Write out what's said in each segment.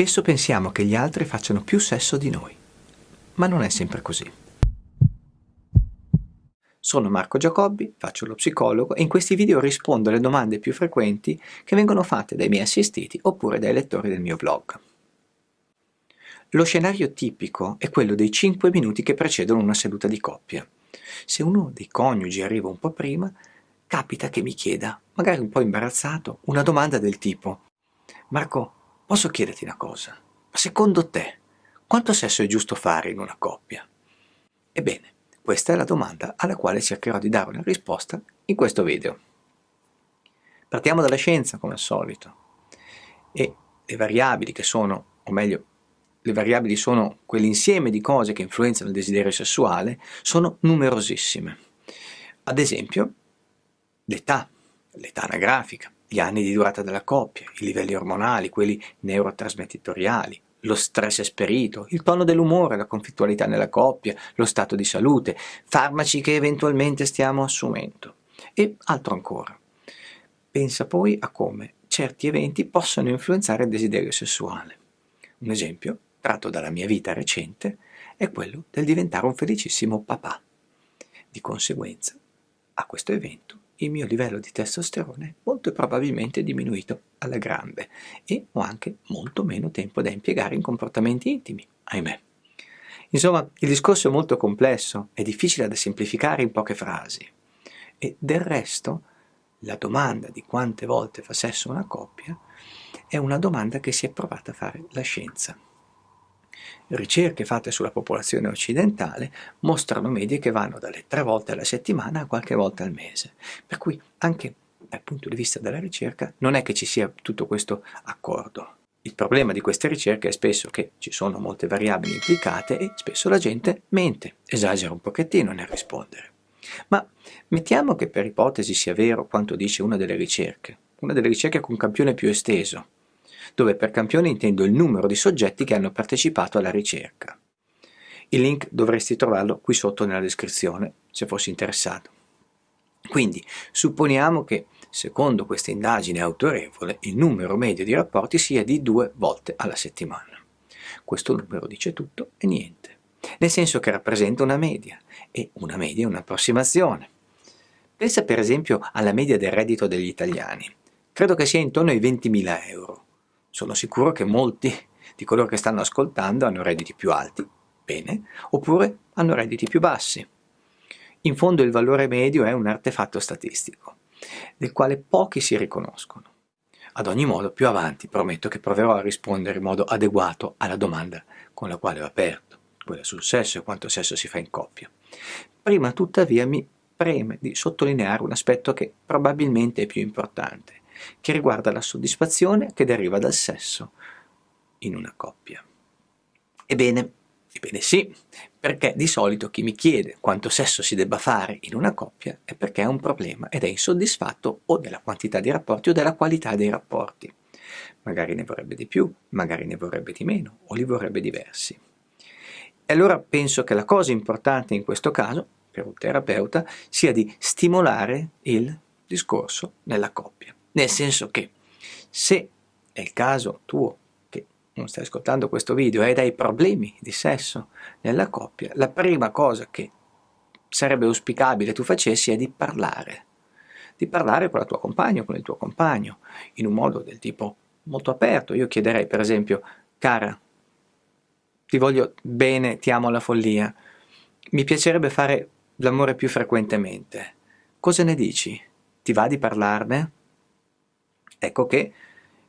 Spesso pensiamo che gli altri facciano più sesso di noi, ma non è sempre così. Sono Marco Giacobbi, faccio lo psicologo e in questi video rispondo alle domande più frequenti che vengono fatte dai miei assistiti oppure dai lettori del mio blog. Lo scenario tipico è quello dei 5 minuti che precedono una seduta di coppia. Se uno dei coniugi arriva un po' prima, capita che mi chieda, magari un po' imbarazzato, una domanda del tipo Marco, Posso chiederti una cosa? Ma secondo te, quanto sesso è giusto fare in una coppia? Ebbene, questa è la domanda alla quale cercherò di dare una risposta in questo video. Partiamo dalla scienza, come al solito. E le variabili che sono, o meglio, le variabili sono quell'insieme di cose che influenzano il desiderio sessuale, sono numerosissime. Ad esempio, l'età, l'età anagrafica, gli anni di durata della coppia, i livelli ormonali, quelli neurotrasmettitoriali, lo stress esperito, il tono dell'umore, la conflittualità nella coppia, lo stato di salute, farmaci che eventualmente stiamo assumendo e altro ancora. Pensa poi a come certi eventi possono influenzare il desiderio sessuale. Un esempio, tratto dalla mia vita recente, è quello del diventare un felicissimo papà. Di conseguenza, a questo evento il mio livello di testosterone molto probabilmente diminuito alla grande e ho anche molto meno tempo da impiegare in comportamenti intimi, ahimè. Insomma, il discorso è molto complesso, è difficile da semplificare in poche frasi. E del resto, la domanda di quante volte fa sesso una coppia è una domanda che si è provata a fare la scienza. Ricerche fatte sulla popolazione occidentale mostrano medie che vanno dalle tre volte alla settimana a qualche volta al mese, per cui anche dal punto di vista della ricerca non è che ci sia tutto questo accordo. Il problema di queste ricerche è spesso che ci sono molte variabili implicate e spesso la gente mente, esagera un pochettino nel rispondere. Ma mettiamo che per ipotesi sia vero quanto dice una delle ricerche, una delle ricerche con campione più esteso, dove per campione intendo il numero di soggetti che hanno partecipato alla ricerca. Il link dovresti trovarlo qui sotto nella descrizione, se fossi interessato. Quindi, supponiamo che, secondo questa indagine autorevole, il numero medio di rapporti sia di due volte alla settimana. Questo numero dice tutto e niente, nel senso che rappresenta una media, e una media è un'approssimazione. Pensa per esempio alla media del reddito degli italiani. Credo che sia intorno ai 20.000 euro. Sono sicuro che molti di coloro che stanno ascoltando hanno redditi più alti, bene, oppure hanno redditi più bassi. In fondo il valore medio è un artefatto statistico, del quale pochi si riconoscono. Ad ogni modo, più avanti prometto che proverò a rispondere in modo adeguato alla domanda con la quale ho aperto, quella sul sesso e quanto sesso si fa in coppia. Prima tuttavia mi preme di sottolineare un aspetto che probabilmente è più importante, che riguarda la soddisfazione che deriva dal sesso in una coppia. Ebbene, ebbene sì, perché di solito chi mi chiede quanto sesso si debba fare in una coppia è perché ha un problema ed è insoddisfatto o della quantità dei rapporti o della qualità dei rapporti. Magari ne vorrebbe di più, magari ne vorrebbe di meno o li vorrebbe diversi. E allora penso che la cosa importante in questo caso, per un terapeuta, sia di stimolare il discorso nella coppia. Nel senso che se è il caso tuo che non stai ascoltando questo video e hai problemi di sesso nella coppia, la prima cosa che sarebbe auspicabile tu facessi è di parlare. Di parlare con la tua compagna o con il tuo compagno in un modo del tipo molto aperto. Io chiederei per esempio, cara, ti voglio bene, ti amo alla follia, mi piacerebbe fare l'amore più frequentemente. Cosa ne dici? Ti va di parlarne? Ecco che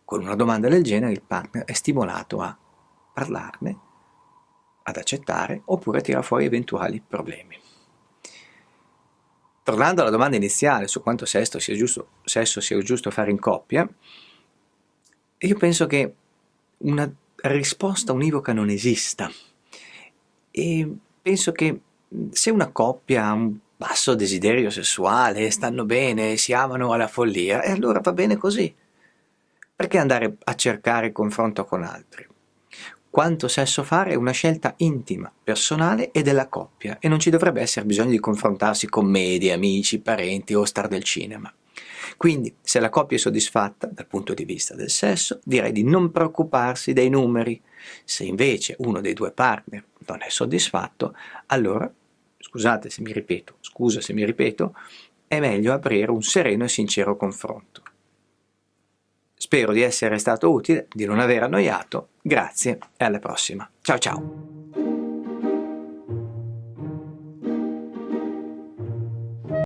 con una domanda del genere il partner è stimolato a parlarne, ad accettare oppure a tirare fuori eventuali problemi. Tornando alla domanda iniziale su quanto sesso sia giusto, sesso sia giusto fare in coppia, io penso che una risposta univoca non esista e penso che se una coppia ha un basso desiderio sessuale, stanno bene, si amano alla follia, e allora va bene così. Perché andare a cercare confronto con altri? Quanto sesso fare è una scelta intima, personale e della coppia e non ci dovrebbe essere bisogno di confrontarsi con medie, amici, parenti o star del cinema. Quindi, se la coppia è soddisfatta dal punto di vista del sesso, direi di non preoccuparsi dei numeri. Se invece uno dei due partner non è soddisfatto, allora, scusate se mi ripeto, scusa se mi ripeto, è meglio aprire un sereno e sincero confronto. Spero di essere stato utile, di non aver annoiato, grazie e alla prossima. Ciao ciao!